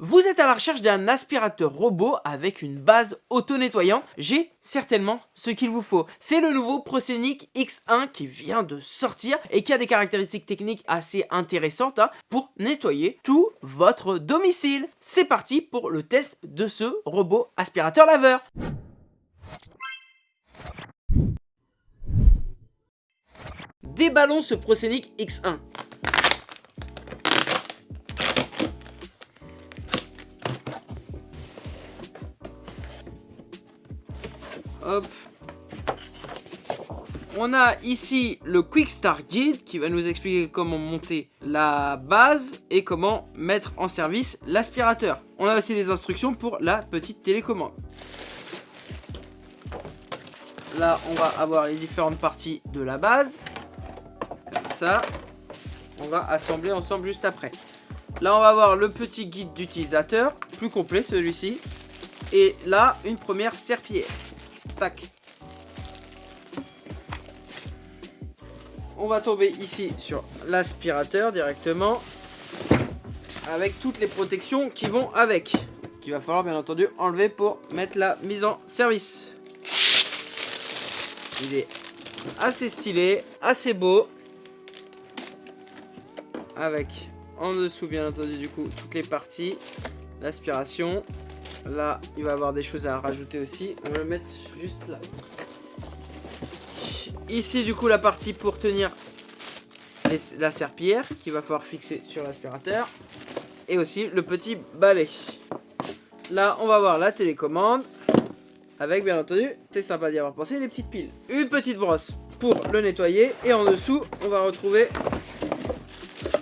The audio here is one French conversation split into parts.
Vous êtes à la recherche d'un aspirateur robot avec une base auto-nettoyante J'ai certainement ce qu'il vous faut. C'est le nouveau Prosenic X1 qui vient de sortir et qui a des caractéristiques techniques assez intéressantes hein, pour nettoyer tout votre domicile. C'est parti pour le test de ce robot aspirateur laveur. Déballons ce Prosenic X1. On a ici le Quick Start Guide qui va nous expliquer comment monter la base et comment mettre en service l'aspirateur. On a aussi des instructions pour la petite télécommande. Là, on va avoir les différentes parties de la base. Comme ça. On va assembler ensemble juste après. Là, on va avoir le petit guide d'utilisateur, plus complet celui-ci. Et là, une première serpillière. On va tomber ici sur l'aspirateur directement. Avec toutes les protections qui vont avec. Qu'il va falloir bien entendu enlever pour mettre la mise en service. Il est assez stylé, assez beau. Avec en dessous bien entendu du coup toutes les parties. L'aspiration. Là, il va avoir des choses à rajouter aussi. On va le mettre juste là. Ici, du coup, la partie pour tenir la serpillière qu'il va falloir fixer sur l'aspirateur. Et aussi le petit balai. Là, on va voir la télécommande. Avec, bien entendu, c'est sympa d'y avoir pensé, les petites piles. Une petite brosse pour le nettoyer. Et en dessous, on va retrouver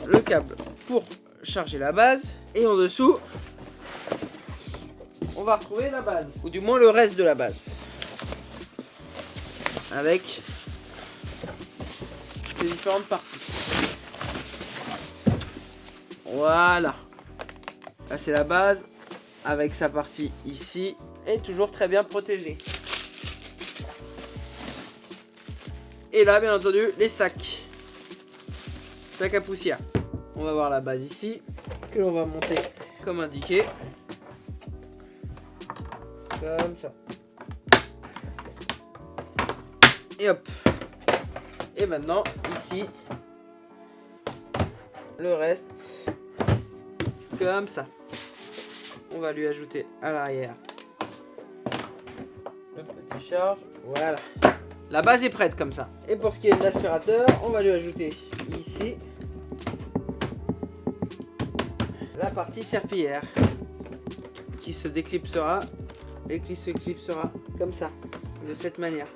le câble pour charger la base. Et en dessous, on va retrouver la base. Ou du moins le reste de la base. Avec ces différentes parties. Voilà. Là c'est la base. Avec sa partie ici. Et toujours très bien protégée. Et là bien entendu les sacs. Sacs à poussière. On va voir la base ici. Que l'on va monter comme indiqué. Ça. Et hop. Et maintenant, ici, le reste, comme ça. On va lui ajouter à l'arrière le petit charge. Voilà. La base est prête comme ça. Et pour ce qui est de l'aspirateur, on va lui ajouter ici la partie serpillière qui se déclipsera et qui se clipsera comme ça, de cette manière.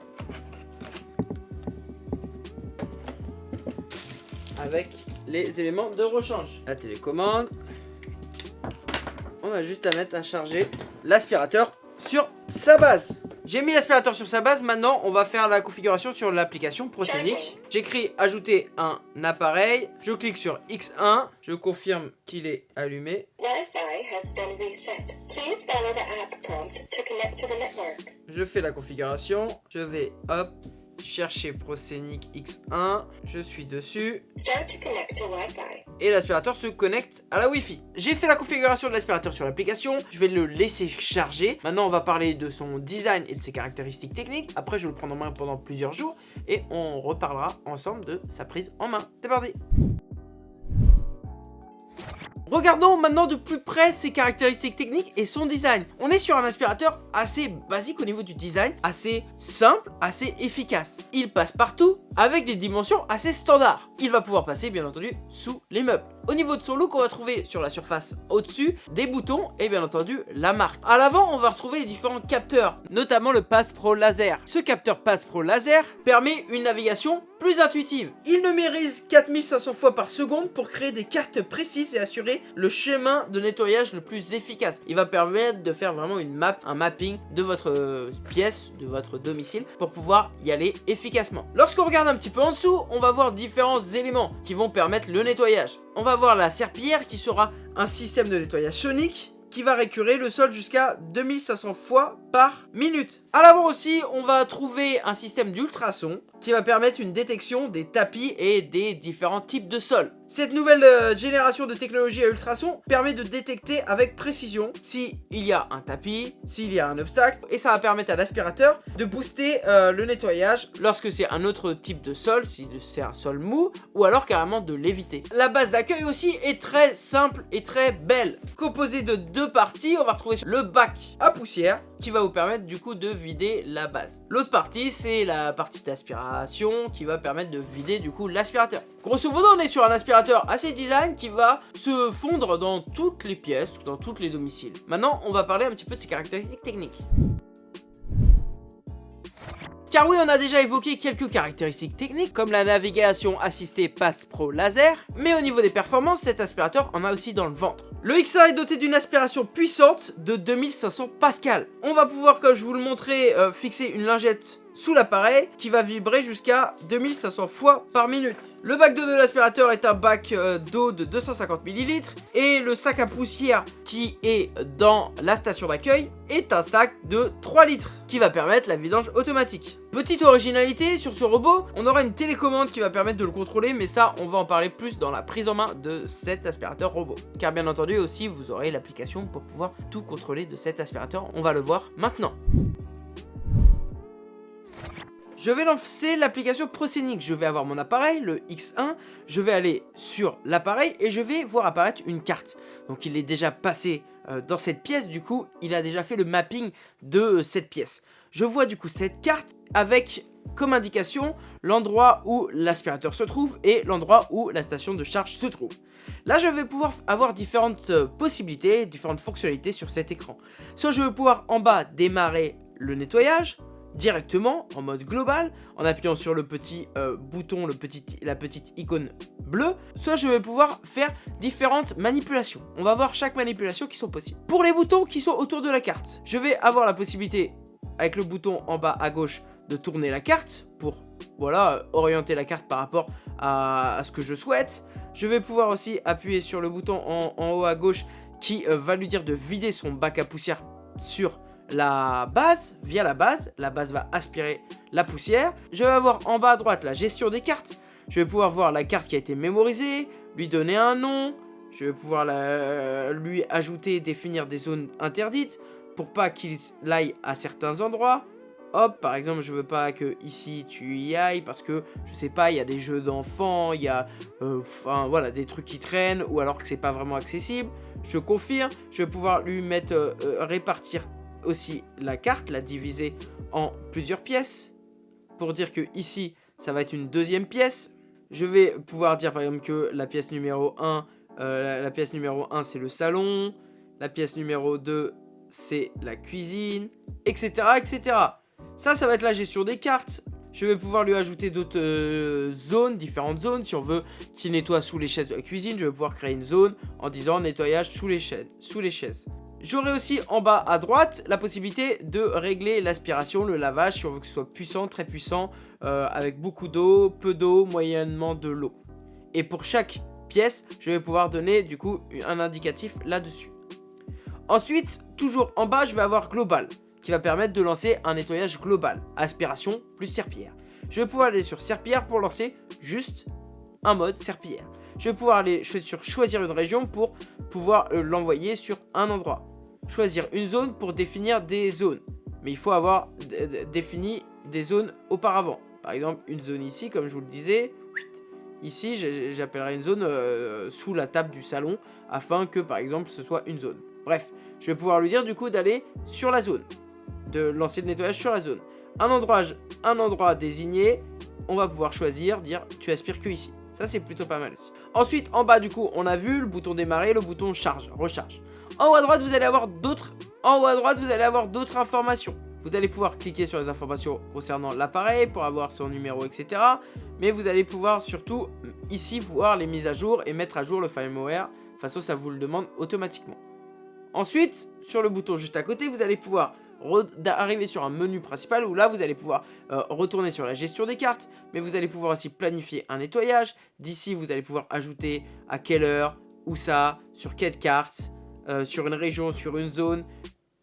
Avec les éléments de rechange. La télécommande. On a juste à mettre à charger l'aspirateur sur sa base. J'ai mis l'aspirateur sur sa base, maintenant on va faire la configuration sur l'application Prosenic. J'écris ajouter un appareil, je clique sur X1, je confirme qu'il est allumé. Je fais la configuration, je vais hop, chercher Prosenic X1, je suis dessus. Et l'aspirateur se connecte à la Wi-Fi. J'ai fait la configuration de l'aspirateur sur l'application, je vais le laisser charger. Maintenant on va parler de son design et de ses caractéristiques techniques. Après je vais le prendre en main pendant plusieurs jours et on reparlera ensemble de sa prise en main. C'est parti Regardons maintenant de plus près ses caractéristiques techniques et son design. On est sur un aspirateur assez basique au niveau du design, assez simple, assez efficace. Il passe partout avec des dimensions assez standards. Il va pouvoir passer bien entendu sous les meubles. Au niveau de son look, on va trouver sur la surface au-dessus des boutons et bien entendu la marque. À l'avant, on va retrouver les différents capteurs, notamment le Pass Pro Laser. Ce capteur Pass Pro Laser permet une navigation plus intuitive. Il numérise 4500 fois par seconde pour créer des cartes précises et assurer le chemin de nettoyage le plus efficace. Il va permettre de faire vraiment une map, un mapping de votre euh, pièce, de votre domicile pour pouvoir y aller efficacement. Lorsqu'on regarde un petit peu en dessous, on va voir différents éléments qui vont permettre le nettoyage. On va voir la serpillière qui sera un système de nettoyage sonique qui va récurer le sol jusqu'à 2500 fois par minute. À l'avant aussi, on va trouver un système d'ultrasons qui va permettre une détection des tapis et des différents types de sols. Cette nouvelle euh, génération de technologie à ultrasons permet de détecter avec précision s'il y a un tapis, s'il y a un obstacle, et ça va permettre à l'aspirateur de booster euh, le nettoyage lorsque c'est un autre type de sol, si c'est un sol mou, ou alors carrément de l'éviter. La base d'accueil aussi est très simple et très belle. Composée de deux parties, on va retrouver le bac à poussière, qui va vous permettre du coup de vider la base. L'autre partie, c'est la partie d'aspiration qui va permettre de vider du coup l'aspirateur. Grosso modo, on est sur un aspirateur assez design qui va se fondre dans toutes les pièces, dans tous les domiciles. Maintenant, on va parler un petit peu de ses caractéristiques techniques. Car oui, on a déjà évoqué quelques caractéristiques techniques, comme la navigation assistée Pass Pro Laser, mais au niveau des performances, cet aspirateur en a aussi dans le ventre. Le X1 est doté d'une aspiration puissante de 2500 Pascal. On va pouvoir, comme je vous le montrais, euh, fixer une lingette sous l'appareil qui va vibrer jusqu'à 2500 fois par minute. Le bac d'eau de l'aspirateur est un bac euh, d'eau de 250 ml et le sac à poussière qui est dans la station d'accueil est un sac de 3 litres qui va permettre la vidange automatique. Petite originalité sur ce robot, on aura une télécommande qui va permettre de le contrôler mais ça on va en parler plus dans la prise en main de cet aspirateur robot. Car bien entendu aussi vous aurez l'application pour pouvoir tout contrôler de cet aspirateur, on va le voir maintenant. Je vais lancer l'application Procenic. Je vais avoir mon appareil, le X1. Je vais aller sur l'appareil et je vais voir apparaître une carte. Donc il est déjà passé euh, dans cette pièce. Du coup, il a déjà fait le mapping de euh, cette pièce. Je vois du coup cette carte avec comme indication l'endroit où l'aspirateur se trouve et l'endroit où la station de charge se trouve. Là, je vais pouvoir avoir différentes euh, possibilités, différentes fonctionnalités sur cet écran. Soit je vais pouvoir en bas démarrer le nettoyage, directement en mode global en appuyant sur le petit euh, bouton, le petit, la petite icône bleue, soit je vais pouvoir faire différentes manipulations. On va voir chaque manipulation qui sont possibles. Pour les boutons qui sont autour de la carte, je vais avoir la possibilité avec le bouton en bas à gauche de tourner la carte pour voilà orienter la carte par rapport à, ce que je souhaite. Je vais pouvoir aussi appuyer sur le bouton en, haut à gauche qui euh, va lui dire de vider son bac à poussière sur la base, via la base, la base va aspirer la poussière. Je vais avoir en bas à droite la gestion des cartes. Je vais pouvoir voir la carte qui a été mémorisée, lui donner un nom. Je vais pouvoir lui ajouter, définir des zones interdites pour pas qu'il aille à certains endroits. Hop, par exemple, je veux pas que ici tu y ailles parce que je sais pas, il y a des jeux d'enfants, il y a euh, voilà des trucs qui traînent ou alors que c'est pas vraiment accessible. Je confirme, je vais pouvoir lui mettre euh, euh, répartir aussi la carte, la diviser en plusieurs pièces. Pour dire que ici, ça va être une deuxième pièce. Je vais pouvoir dire par exemple que la pièce numéro 1, euh, la, pièce numéro 1 c'est le salon. La pièce numéro 2 c'est la cuisine, etc. etc. Ça, ça va être la gestion des cartes. Je vais pouvoir lui ajouter d'autres euh, zones, différentes zones. Si on veut qu'il nettoie sous les chaises de la cuisine, je vais pouvoir créer une zone en disant nettoyage sous les, sous les chaises. J'aurai aussi en bas à droite la possibilité de régler l'aspiration, le lavage, si on veut que ce soit puissant, très puissant, euh, avec beaucoup d'eau, peu d'eau, moyennement de l'eau. Et pour chaque pièce, je vais pouvoir donner du coup un indicatif là-dessus. Ensuite, toujours en bas, je vais avoir global, qui va permettre de lancer un nettoyage global, aspiration plus serpillière. Je vais pouvoir aller sur serpillière pour lancer juste un mode serpillière je vais pouvoir aller sur choisir une région pour pouvoir euh, l'envoyer sur un endroit. Choisir une zone pour définir des zones. Mais il faut avoir défini des zones auparavant. Par exemple, une zone ici, comme je vous le disais. Ici, j'appellerai une zone euh, sous la table du salon afin que, par exemple, ce soit une zone. Bref, je vais pouvoir lui dire du coup d'aller sur la zone. De lancer le nettoyage sur la zone. Un endroit, un endroit désigné, on va pouvoir choisir, dire tu aspires que ici. Ça, c'est plutôt pas mal aussi. Ensuite, en bas, du coup, on a vu le bouton démarrer, le bouton charge, recharge. En haut à droite, vous allez avoir d'autres... À d'autres informations. Vous allez pouvoir cliquer sur les informations concernant l'appareil pour avoir son numéro, etc. Mais vous allez pouvoir surtout ici voir les mises à jour et mettre à jour le firmware. Façon, ça vous le demande automatiquement. Ensuite, sur le bouton juste à côté, vous allez pouvoir d'arriver sur un menu principal où là vous allez pouvoir euh, retourner sur la gestion des cartes mais vous allez pouvoir aussi planifier un nettoyage d'ici vous allez pouvoir ajouter à quelle heure où ça sur quelle carte euh, sur une région sur une zone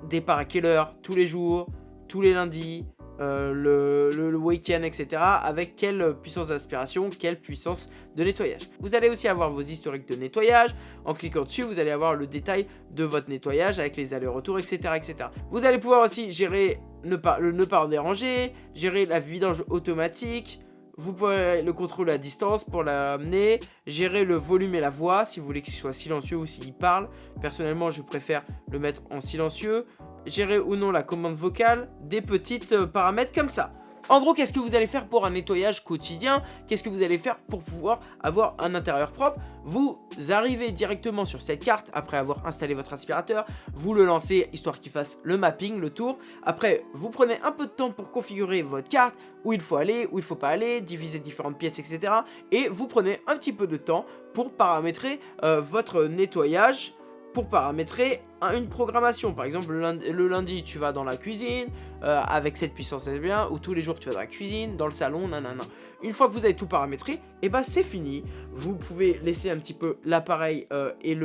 départ à quelle heure tous les jours tous les lundis, euh, le, week-end, etc. Avec quelle puissance d'aspiration, quelle puissance de nettoyage. Vous allez aussi avoir vos historiques de nettoyage. En cliquant dessus, vous allez avoir le détail de votre nettoyage avec les allers-retours, etc., etc. Vous allez pouvoir aussi gérer ne pas, le ne pas déranger, gérer la vidange automatique, vous pouvez le contrôler à distance pour l'amener, gérer le volume et la voix si vous voulez qu'il soit silencieux ou s'il parle. Personnellement, je préfère le mettre en silencieux gérer ou non la commande vocale, des petites euh, paramètres comme ça. En gros, qu'est-ce que vous allez faire pour un nettoyage quotidien? Qu'est-ce que vous allez faire pour pouvoir avoir un intérieur propre? Vous arrivez directement sur cette carte après avoir installé votre aspirateur, vous le lancez histoire qu'il fasse le mapping, le tour. Après, vous prenez un peu de temps pour configurer votre carte, où il faut aller, où il faut pas aller, diviser différentes pièces, etc. Et vous prenez un petit peu de temps pour paramétrer euh, votre nettoyage pour paramétrer une programmation. Par exemple, le lundi, tu vas dans la cuisine, euh, avec cette puissance c'est bien, ou tous les jours tu vas dans la cuisine, dans le salon, nanana. Une fois que vous avez tout paramétré, et eh bah ben, c'est fini. Vous pouvez laisser un petit peu l'appareil euh, et,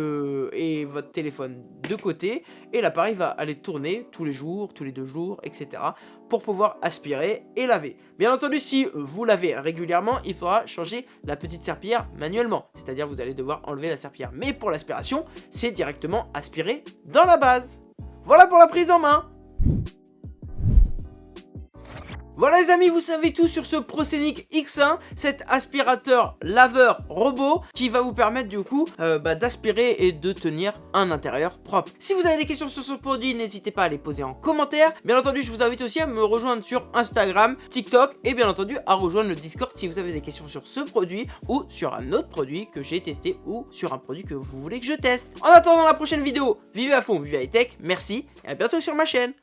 et votre téléphone de côté, et l'appareil va aller tourner tous les jours, tous les deux jours, etc. pour pouvoir aspirer et laver. Bien entendu, si vous lavez régulièrement, il faudra changer la petite serpillière manuellement. C'est-à-dire vous allez devoir enlever la serpillière. Mais pour l'aspiration, c'est directement aspiré dans la base. Voilà pour la prise en main voilà les amis, vous savez tout sur ce Proscenic X1, cet aspirateur laveur robot qui va vous permettre du coup euh, bah, d'aspirer et de tenir un intérieur propre. Si vous avez des questions sur ce produit, n'hésitez pas à les poser en commentaire. Bien entendu, je vous invite aussi à me rejoindre sur Instagram, TikTok et bien entendu à rejoindre le Discord si vous avez des questions sur ce produit ou sur un autre produit que j'ai testé ou sur un produit que vous voulez que je teste. En attendant la prochaine vidéo, vivez à fond, vivez high tech, merci et à bientôt sur ma chaîne.